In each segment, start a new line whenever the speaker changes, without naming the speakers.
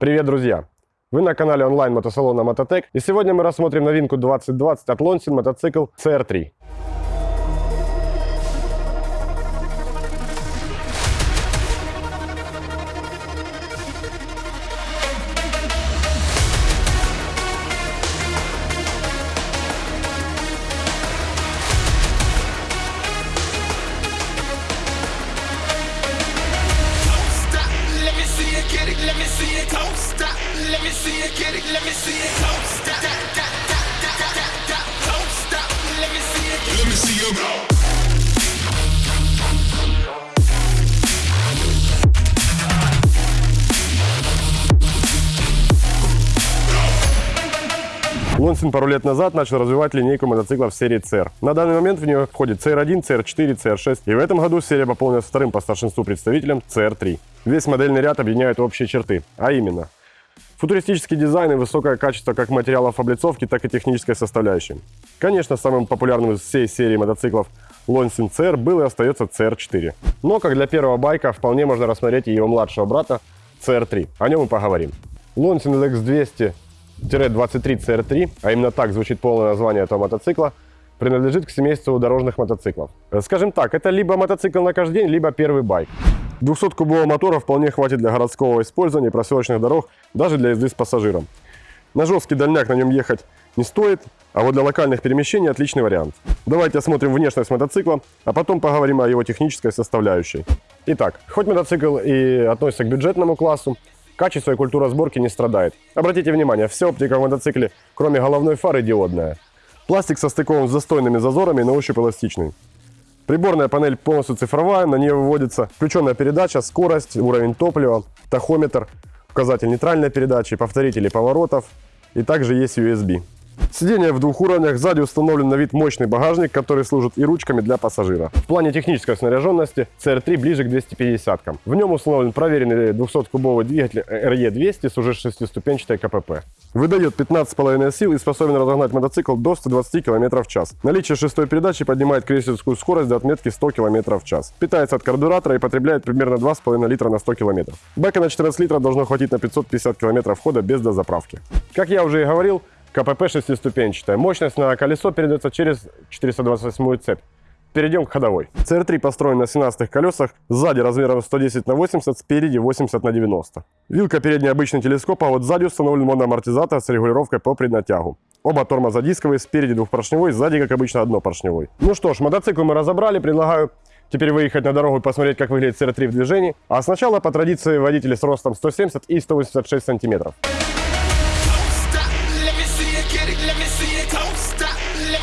Привет, друзья! Вы на канале онлайн мотосалона Мототек, и сегодня мы рассмотрим новинку 2020 от Lonsin мотоцикл CR3.
See it, get it, let me see it. Don't stop, da, da, da, da, da, da, da. don't stop, let me see it, let me see you go.
Lonsin пару лет назад начал развивать линейку мотоциклов серии CR. На данный момент в нее входит CR1, CR4, CR6, и в этом году серия пополнилась вторым по старшинству представителем CR3. Весь модельный ряд объединяет общие черты, а именно Футуристический дизайн и высокое качество как материалов облицовки, так и технической составляющей. Конечно, самым популярным из всей серии мотоциклов Lonsin CR был и остается CR4. Но, как для первого байка, вполне можно рассмотреть и его младшего брата CR3. О нем мы поговорим. Lonsin LX200 23 CR3, а именно так звучит полное название этого мотоцикла, принадлежит к семейству дорожных мотоциклов. Скажем так, это либо мотоцикл на каждый день, либо первый байк. 200-кубового мотора вполне хватит для городского использования проселочных дорог, даже для езды с пассажиром. На жесткий дальняк на нем ехать не стоит, а вот для локальных перемещений отличный вариант. Давайте осмотрим внешность мотоцикла, а потом поговорим о его технической составляющей. Итак, хоть мотоцикл и относится к бюджетному классу, качество и культура сборки не страдает. Обратите внимание, вся оптика в мотоцикле, кроме головной фары, диодная. Пластик состыкован с застойными зазорами на ощупь эластичный. Приборная панель полностью цифровая, на нее выводится включенная передача, скорость, уровень топлива, тахометр, указатель нейтральной передачи, повторители поворотов и также есть USB. Сиденье в двух уровнях, сзади установлен на вид мощный багажник, который служит и ручками для пассажира. В плане технической снаряженности CR3 ближе к 250-кам. В нем установлен проверенный 200-кубовый двигатель RE200 с уже шестиступенчатой КПП. Выдает 15,5 сил и способен разогнать мотоцикл до 120 км в час. Наличие шестой передачи поднимает крейсерскую скорость до отметки 100 км в час. Питается от карбюратора и потребляет примерно 2,5 литра на 100 км. Бака на 14 литров должно хватить на 550 км хода без дозаправки. Как я уже и говорил, КПП шестиступенчатая. Мощность на колесо передается через 428 цепь. Перейдем к ходовой. CR3 построен на 17 колесах, сзади размером 110 на 80, спереди 80 на 90. Вилка передний обычный телескоп, а вот сзади установлен моноамортизатор с регулировкой по преднатягу. Оба тормоза дисковые, спереди двухпоршневой, сзади, как обычно, однопоршневой. Ну что ж, мотоцикл мы разобрали, предлагаю теперь выехать на дорогу и посмотреть, как выглядит CR3 в движении. А сначала, по традиции, водители с ростом 170 и 186 сантиметров.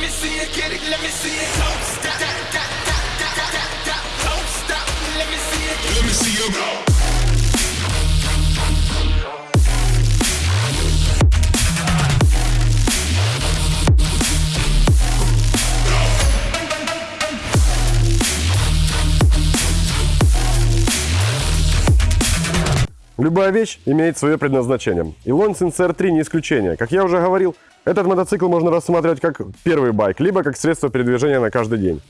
Me see it, get it, let me see it. Don't stop, da, da, da, da, da, da. don't stop, let me see it, let me see you go.
Любая вещь имеет свое предназначение. И Lonsin CR3 не исключение. Как я уже говорил, этот мотоцикл можно рассматривать как первый байк, либо как средство передвижения на каждый день.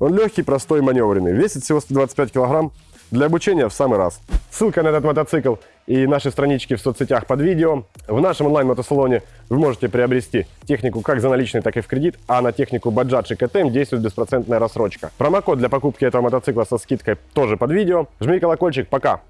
Он легкий, простой маневренный, весит всего 125 килограмм. Для обучения в самый раз. Ссылка на этот мотоцикл и наши странички в соцсетях под видео. В нашем онлайн-мотосалоне вы можете приобрести технику как за наличный, так и в кредит, а на технику Bajaj и KTM действует беспроцентная рассрочка. Промокод для покупки этого мотоцикла со скидкой тоже под видео. Жми колокольчик, пока!